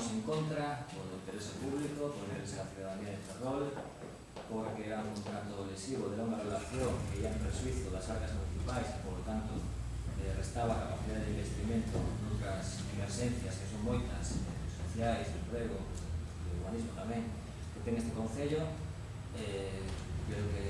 votamos en contra por el interés público, por el interés de la ciudadanía de Ferrol, porque era un contrato lesivo, era una relación que ya en presuizo las arcas municipales e, por lo tanto eh, restaba capacidade de investimento noutras emergencias que son moitas, eh, sociais, de emprego, de urbanismo tamén, que ten este Concello, eh, creo que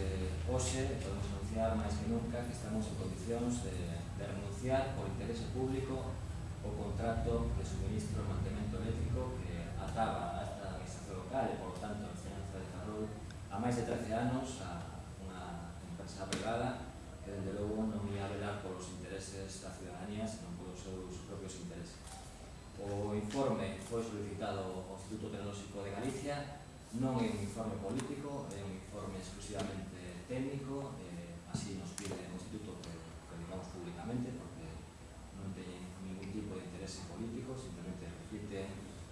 hoxe podemos anunciar máis que nunca que estamos en condicións de, de renunciar por interese público o contrato de suministro e mantemento científico que ataba a esta administración local e, por tanto, a enseñanza de Ferrol a máis de 13 anos a unha empresa privada que, dende logo, non ia velar polos intereses da ciudadanía, senón polos seus propios intereses. O informe foi solicitado ao Instituto Tecnolóxico de Galicia, non é un informe político, é un informe exclusivamente técnico, eh, así nos pide o Instituto que, que digamos públicamente, porque non teñen ningún tipo de interese político, simplemente dicirte,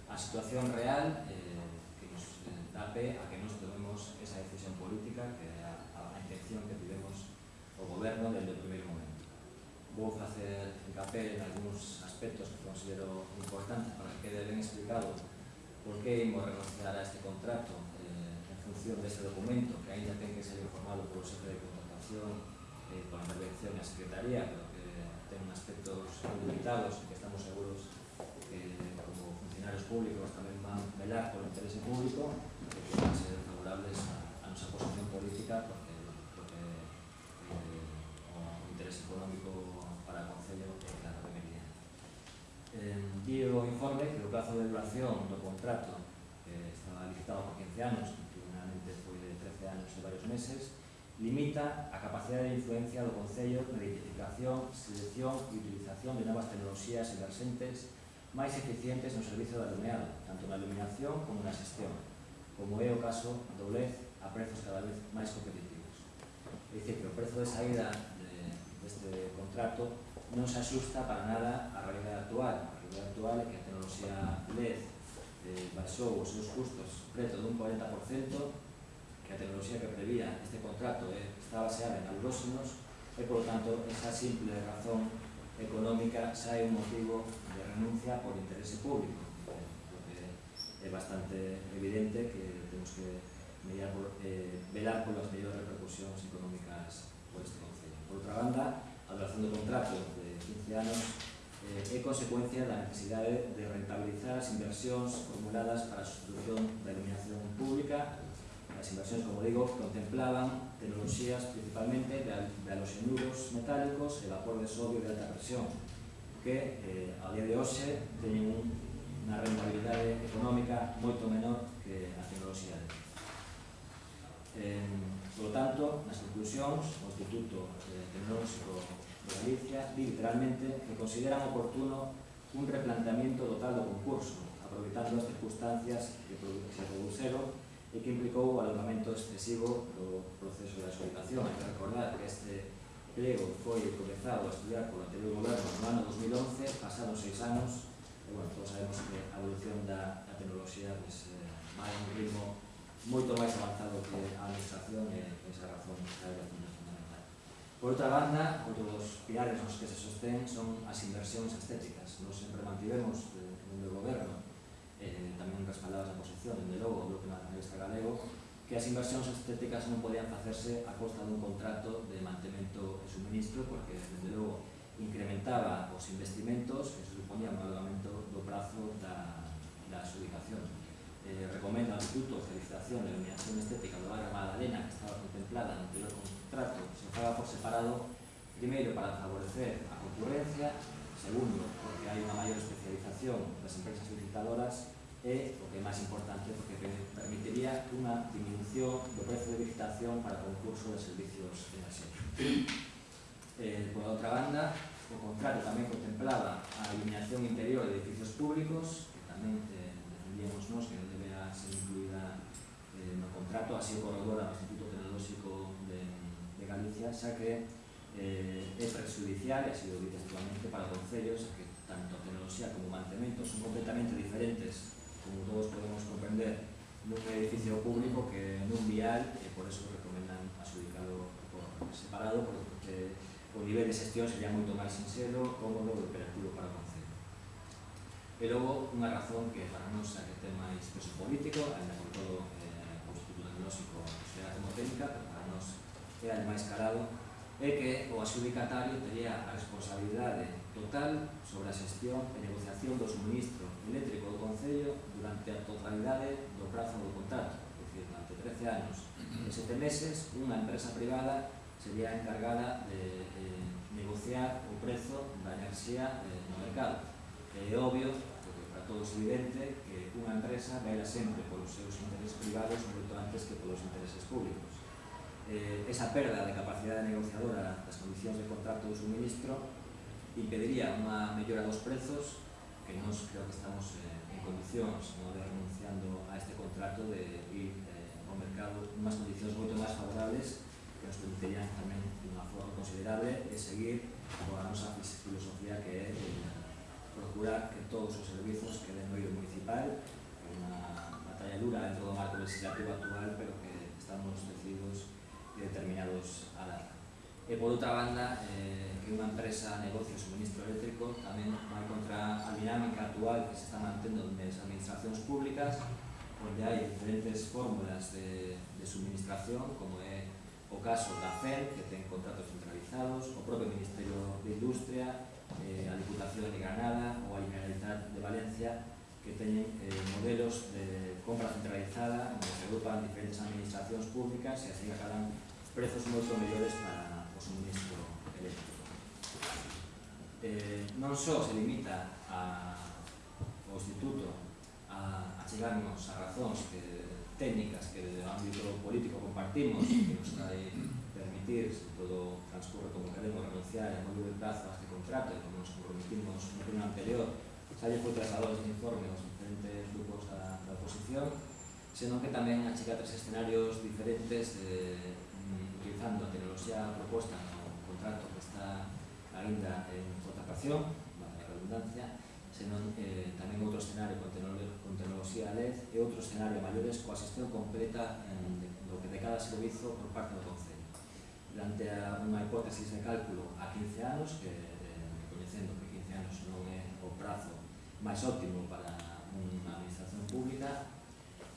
a situación real eh, que nos eh, dá pé a que nos tomemos esa decisión política que a, a intención que tivemos o goberno desde o primeiro momento. Vou facer hincapié en algúns aspectos que considero importantes para que quede ben explicado por que imos renunciar a este contrato eh, en función deste documento que ainda ten que ser informado polo xefe de contratación eh, pola intervención na Secretaría, pero que ten aspectos limitados e que estamos seguros que como funcionarios públicos tamén van velar polo interese público e que van ser favorables a, a nosa posición política porque, porque eh, o interese económico para o Concello é claro que venía. Eh, di o informe que o plazo de duración do contrato que estaba licitado por 15 anos, que finalmente foi de 13 anos e varios meses, limita a capacidade de influencia do Concello na identificación, selección e utilización de novas tecnologías emergentes máis eficientes no servizo de alumeado, tanto na iluminación como na xestión, como é o caso do LED a prezos cada vez máis competitivos. É dicir, que o prezo de saída de, deste contrato non se asusta para nada á realidade actual. A realidade actual é que a tecnoloxía LED eh, baixou os seus custos preto dun 40%, que a tecnoloxía que prevía este contrato eh, está baseada en alróxinos, e, por tanto, esa simple razón económica xa é un motivo de renuncia por interese público é bastante evidente que temos que mediar por, eh, velar polas mellores repercusións económicas por este Concello. Por outra banda, a duración do contrato de 15 anos eh, é consecuencia da necesidade de rentabilizar as inversións formuladas para a sustitución da iluminación pública. As inversións, como digo, contemplaban tecnoloxías principalmente de, aloxenuros metálicos e vapor de sodio de alta presión que eh, ao día de hoxe teñen unha rentabilidade económica moito menor que a tecnoloxía eh, Por lo tanto, nas conclusións, o Instituto eh, Tecnolóxico Tecnológico de Galicia di literalmente que consideran oportuno un replanteamiento total do concurso aproveitando as circunstancias que se produceron e que implicou o alongamento excesivo do proceso de adxudicación. Hai que recordar que este pliego foi comenzado a estudiar polo anterior goberno no ano 2011, pasados seis anos, e, bueno, todos sabemos que a evolución da, da tecnoloxía pues, eh, vai un ritmo moito máis avanzado que a administración e esa razón da a fundamental. Por outra banda, outro dos pilares nos que se sostén son as inversións estéticas. Nos sempre mantivemos eh, no goberno respaldaba esa posición, dende logo, o Grupo Nacionalista Galego, que as inversións estéticas non podían facerse a costa dun contrato de mantemento e suministro, porque, dende logo, incrementaba os investimentos que se suponía un alargamento do prazo da, da ubicacións. Eh, recomenda ao Instituto de Licitación e Iluminación Estética do Barrio Magdalena, que estaba contemplada no anterior contrato, se faga por separado, primeiro, para favorecer a concurrencia, segundo, porque hai unha maior especialización das empresas licitadoras é o que é máis importante porque permitiría unha diminución do prezo de licitación para o concurso de servicios enerxéticos. Eh, por outra banda, o contrato tamén contemplaba a iluminación interior de edificios públicos, que tamén eh, defendíamos nos que non debera ser incluída eh, no contrato, así o corredor ao Instituto Tecnolóxico de, de Galicia, xa que eh, é prejudicial, e así o dite actualmente para concellos, que tanto a tecnoloxía como mantemento son completamente diferentes como todos podemos comprender, nun edificio público que nun vial e por eso recomendan adjudicado por separado porque o nivel de xestión sería moito máis sincero, cómodo e operativo para o Concello. E logo, unha razón que para non é que ten máis peso político, ainda con todo eh, o Instituto Tecnolóxico da técnica, pero para nós é máis calado é que o adjudicatario teria a responsabilidade total sobre a xestión e negociación do suministro eléctrico do Concello durante a totalidade do prazo do contrato, é dicir, durante 13 anos e 7 meses, unha empresa privada sería encargada de eh, negociar o prezo da enerxía eh, no mercado. É obvio, porque para todos evidente, que unha empresa vela sempre polos seus intereses privados moito antes que polos intereses públicos eh, esa perda de capacidade negociadora das condicións de contrato do suministro impediría unha mellora dos prezos que nos creo que estamos eh, en condicións no, de renunciando a este contrato de ir eh, ao mercado unhas condicións moito máis favorables que nos permitirían tamén de unha forma considerable e seguir coa nosa filosofía que é eh, procurar que todos os servizos queden no ido municipal unha batalla dura dentro do marco legislativo actual pero que estamos decididos determinados alarmas. E por outra banda, eh, que unha empresa negocio suministro eléctrico tamén vai contra a dinámica actual que se está mantendo nas administracións públicas onde hai diferentes fórmulas de, de suministración como é o caso da FER que ten contratos centralizados o propio Ministerio de Industria eh, a Diputación de Granada ou a Generalitat de Valencia que teñen eh, modelos de compra centralizada onde se agrupan diferentes administracións públicas e así acaban prezos moito mellores para o suministro eléctrico. Eh, non só se limita a, o Instituto a, a chegarnos a razóns que, técnicas que de ámbito político compartimos que nos vai permitir, se todo transcurre como queremos, renunciar en moi de plazo a este contrato e como nos comprometimos no pleno anterior, xa lle foi trasladado este informe aos diferentes grupos da, da oposición, senón que tamén achica tres escenarios diferentes de, utilizando a tecnoloxía proposta no contrato que está ainda en contratación, a redundancia, senón eh, tamén outro escenario con, con tecnoloxía LED e outro escenario maiores coa xestión completa en, de, do que de cada servizo por parte do Concello. Durante unha hipótesis de cálculo a 15 anos, que eh, reconhecendo que 15 anos non é o prazo máis óptimo para unha administración pública,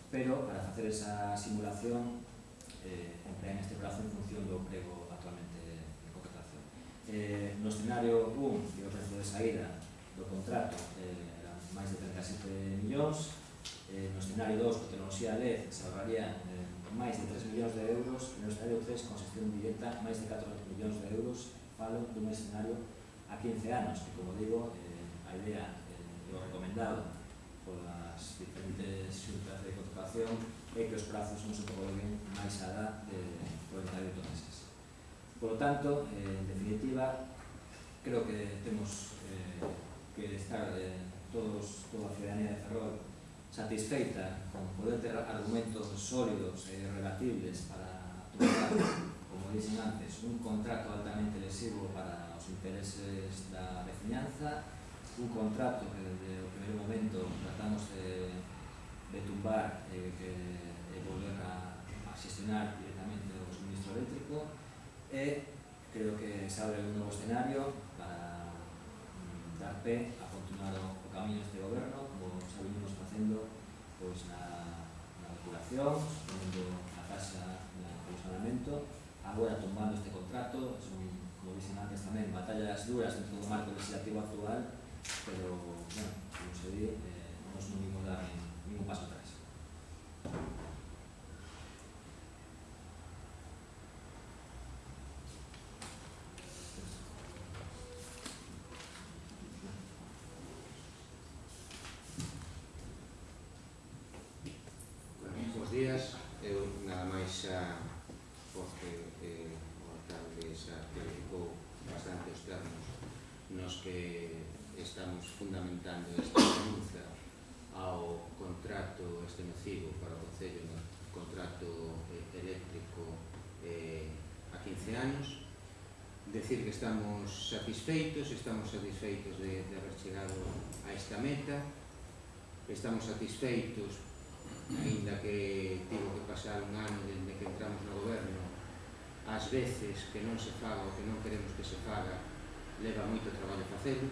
pero para facer esa simulación eh, emprean este brazo en función do prego actualmente de contratación. Eh, no escenario 1, que o prezo de saída do contrato eh, eran máis de 37 millóns, eh, no escenario 2, co tecnoloxía LED, se ahorraría eh, máis de 3 millóns de euros, no escenario 3, con xestión directa, máis de 14 millóns de euros, falo dun escenario a 15 anos, que como digo, eh, a idea, eh, o recomendado polas diferentes xuntas de contratación e que os prazos non se prolonguen máis alá de 48 meses. Por lo tanto, eh, en definitiva, creo que temos eh, que estar eh, todos, toda a ciudadanía de Ferrol satisfeita con poder ter argumentos sólidos e relatibles para tomar, como dixen antes, un contrato altamente lesivo para os intereses da veciñanza un contrato que desde o primeiro momento tratamos de, de tumbar e, que, e volver a, a xestionar directamente o suministro eléctrico e creo que se abre un novo escenario para mm, dar pé a continuar o, o camiño deste goberno como xa vinimos facendo pois, na, na depuración, subindo a taxa de funcionamento agora tumbando este contrato son, como dixen antes tamén, batallas duras dentro do marco legislativo actual pero bueno, como se ve, eh, no es ninguna, ningún paso atrás. 15 anos, decir que estamos satisfeitos, estamos satisfeitos de, de haber chegado a esta meta, estamos satisfeitos, ainda que tivo que pasar un ano desde que entramos no goberno, ás veces que non se faga o que non queremos que se faga, leva moito traballo facelo,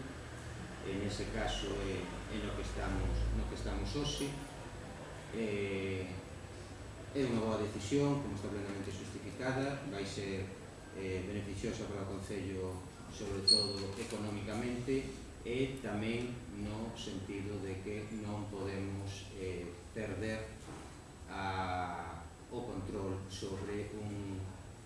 en ese caso é, é no que estamos, no que estamos hoxe, eh, é unha boa decisión, como está plenamente justificada, vai ser eh, beneficiosa para o Concello, sobre todo económicamente, e tamén no sentido de que non podemos eh, perder a, o control sobre un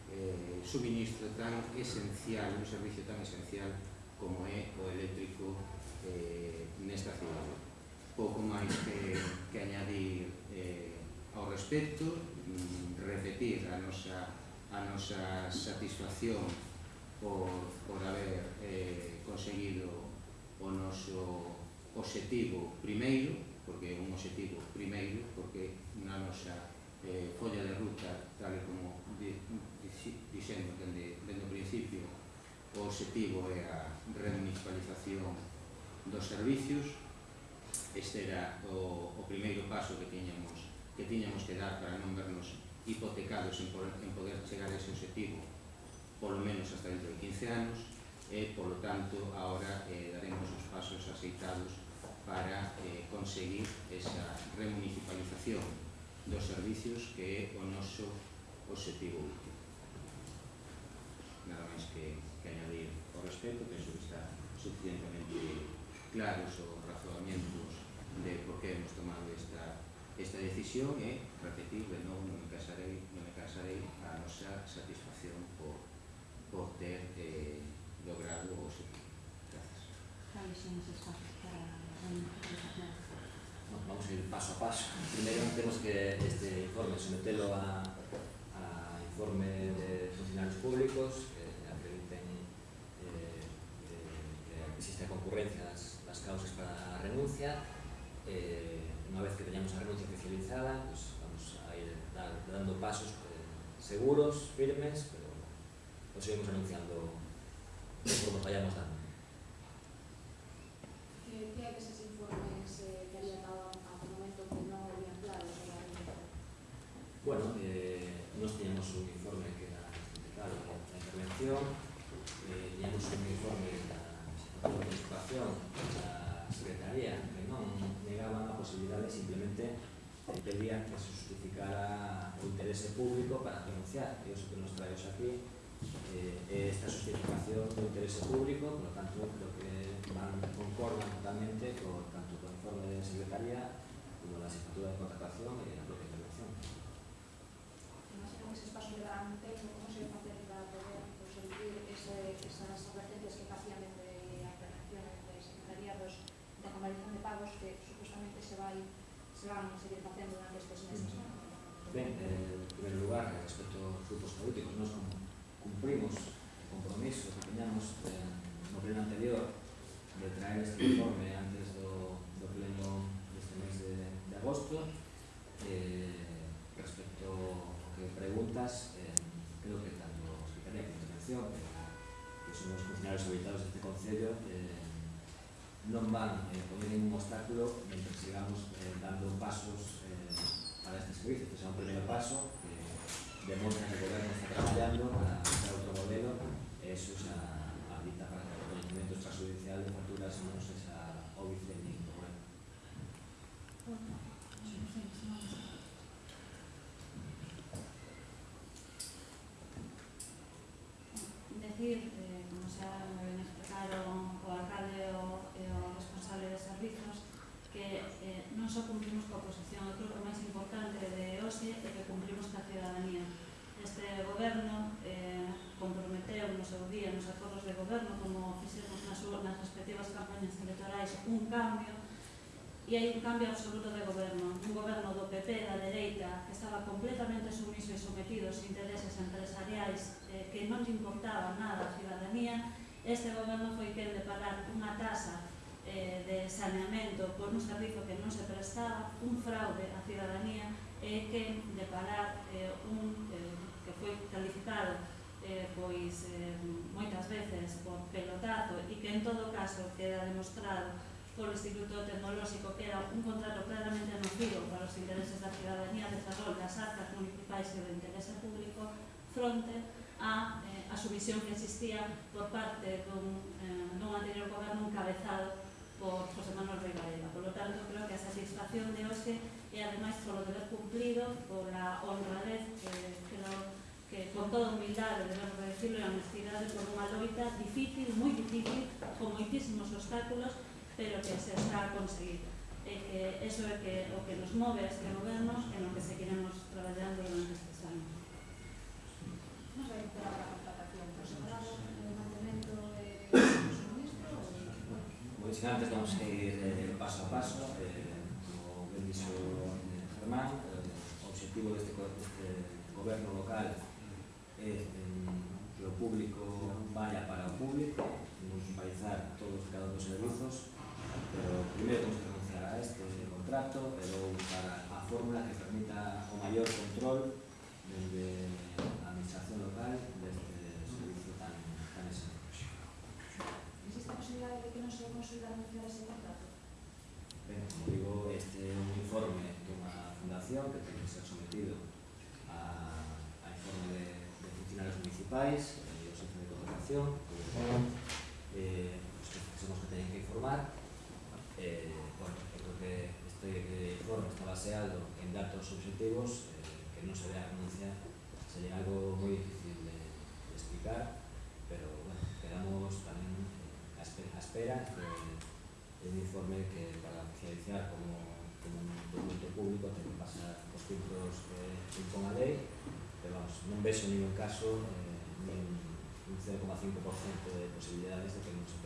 eh, suministro tan esencial, un servicio tan esencial como é o eléctrico eh, nesta cidade. Pouco máis que, que añadir eh, ao respecto, mm, repetir a nosa, a nosa satisfacción por, por haber eh, conseguido o noso objetivo primeiro, porque é un objetivo primeiro, porque na nosa eh, folla de ruta, tal como di, di, dixendo dende, dende o principio, o objetivo é a remunicipalización dos servicios, este era o, o primeiro paso que tiñamos que tiñamos que dar para non vernos hipotecados en poder, en poder chegar a ese objetivo polo menos hasta dentro de 15 anos e, polo tanto, ahora eh, daremos os pasos aceitados para eh, conseguir esa remunicipalización dos servicios que é o noso objetivo último. Nada máis que, que añadir ao respecto, penso que está suficientemente claros os razoamentos de por que hemos tomado esta Esta decisión é, repetible, non, non me casarei, non me casarei a nosa satisfacción por, por ter eh, logrado o objetivo. Gracias. Vamos a ir paso a paso. Primeiro temos que este informe sometelo a, a informe de funcionarios públicos que acrediten eh, eh que existe a concurrencia das, das causas para a renuncia eh, unha vez que teñamos a renuncia oficializada pues vamos a ir dando pasos eh, seguros, firmes pero os seguimos anunciando conforme vayamos dando que informes eh, que había dado ao momento que non habían claro sobre a reunión? Bueno, eh, nos teníamos un informe que era claro da intervención, eh, teníamos un informe da participación da Secretaría que non simplemente de pedían que se justificara o interese público para denunciar. E iso que nos traemos aquí eh, esta justificación do interese público, por lo tanto, creo que van concordan totalmente con, tanto con o informe de Secretaría como la asignatura de contratación e a propia intervención. Que eses pasos levarán un tempo, como se para poder ese, esas advertencias que facían desde a intervención de secretariados de convalidación de pagos que supostamente se vai se van seguir facendo durante estes meses. Mm. Ben, eh, en primeiro lugar, respecto aos grupos políticos, nós non cumprimos o compromiso que teñamos eh, no pleno anterior de traer este informe antes do, do pleno deste mes de, de agosto. Eh, respecto ao que preguntas, eh, creo que tanto a Secretaría de Intervención, que, que son os funcionarios habitados deste Concello, eh, no van a poner ningún obstáculo mientras sigamos eh, dando pasos eh, para este servicio. Este será un primer paso que demuestra que el gobierno está trabajando para hacer otro modelo. Eso es habilita para que los documentos extrajudiciales, facturas, no se sea óbice ni Decir, como se ha avisaron o alcalde e o, e o responsable de servizos que eh, non só cumplimos coa oposición, eu creo que o máis importante de hoxe é que cumplimos ca ciudadanía. Este goberno eh, comprometeu no seu día nos acordos de goberno como fixemos nas, nas respectivas campañas electorais un cambio e hai un cambio absoluto de goberno. Un goberno do PP, da dereita, que estaba completamente sumiso e sometido aos intereses empresariais eh, que non importaba nada a ciudadanía Este goberno foi quen de pagar unha tasa eh, de saneamento por un servizo que non se prestaba, un fraude á ciudadanía e que de parar eh, un eh, que foi calificado eh, pois eh, moitas veces por pelotazo e que en todo caso queda demostrado polo Instituto Tecnolóxico que era un contrato claramente nocivo para os intereses da ciudadanía de Ferrol, das arcas municipais e do interese público, fronte a, eh, a subvisión que existía por parte dun, eh, dun anterior goberno encabezado por José Manuel Rey Varela. Por lo tanto, creo que a satisfacción de hoxe e ademais polo deber cumplido, pola honradez, eh, creo que con toda humildade, debemos decirlo, e honestidade, por unha loita difícil, moi difícil, con moitísimos obstáculos, pero que se está a conseguir. E que eso é que, o que nos move a este goberno e no que seguiremos traballando durante estes anos sin antes vamos a ir eh, paso a paso, eh, como ben dixo Germán, eh, o objetivo deste, deste goberno local é eh, mm, que o público vaya para o público, municipalizar todos e cada dos servizos, pero primeiro temos que renunciar a este contrato, pero para a fórmula que permita o maior control dende administración local deste servicio tan, tan esencial. Existe a posibilidad de que non se consiga anunciar ese contrato? Ben, como digo, este é un informe dunha fundación que ten que ser sometido a, a informe de, de funcionarios municipais e eh, o centro de contratación, eh, os que somos que teñen que informar. Eh, bueno, creo que este informe está baseado en datos objetivos eh, que non se ve a anunciar sería algo moi difícil de, explicar pero bueno, quedamos tamén eh, a espera, de, un informe que para oficializar como, un documento público ten que pasar os filtros que impón a lei pero vamos, non vexo ningún caso eh, nin un 0,5% de posibilidades de que non se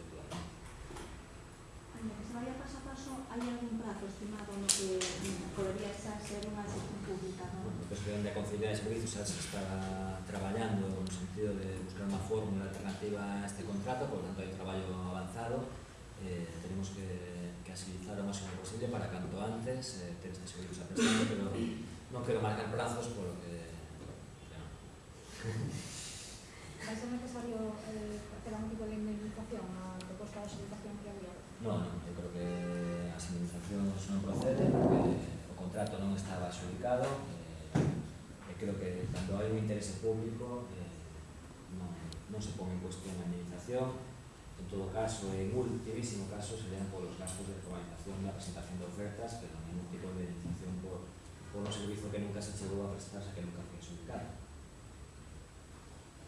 que se vaya paso a paso, hai algún prazo estimado no que mm, podería xa ser unha gestión pública, cuestión de conciliar servizos xa se está traballando no sentido de buscar unha fórmula alternativa a este contrato, por tanto hai trabajo traballo avanzado, eh, tenemos que, que agilizar o máximo posible para canto antes eh, ter este servicio a prestar, pero non quero marcar plazos polo que... Bueno. Vai ser necesario eh, hacer algún tipo de indemnización a proposta de xeritación que había? No, no, eu creo que as indemnizacións non proceden porque o contrato non estaba adjudicado, creo que cando hai un interese público eh, non, non se pon en cuestión a indemnización en todo caso, en ultimísimo caso serían polos gastos de formalización da presentación de ofertas pero non ningún tipo de indemnización por, por un servizo que nunca se chegou a prestarse que nunca foi adjudicado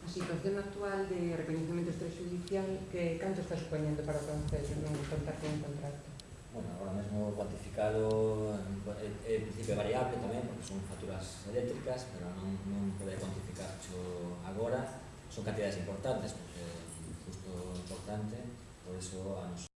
A situación actual de reconhecimento extrajudicial que canto está supoñendo para o Concello non contar con contrato? bueno, agora mesmo cuantificado é, é principio variable tamén, porque son facturas eléctricas, pero non, non poder cuantificar agora, son cantidades importantes, porque é importante, por eso a nos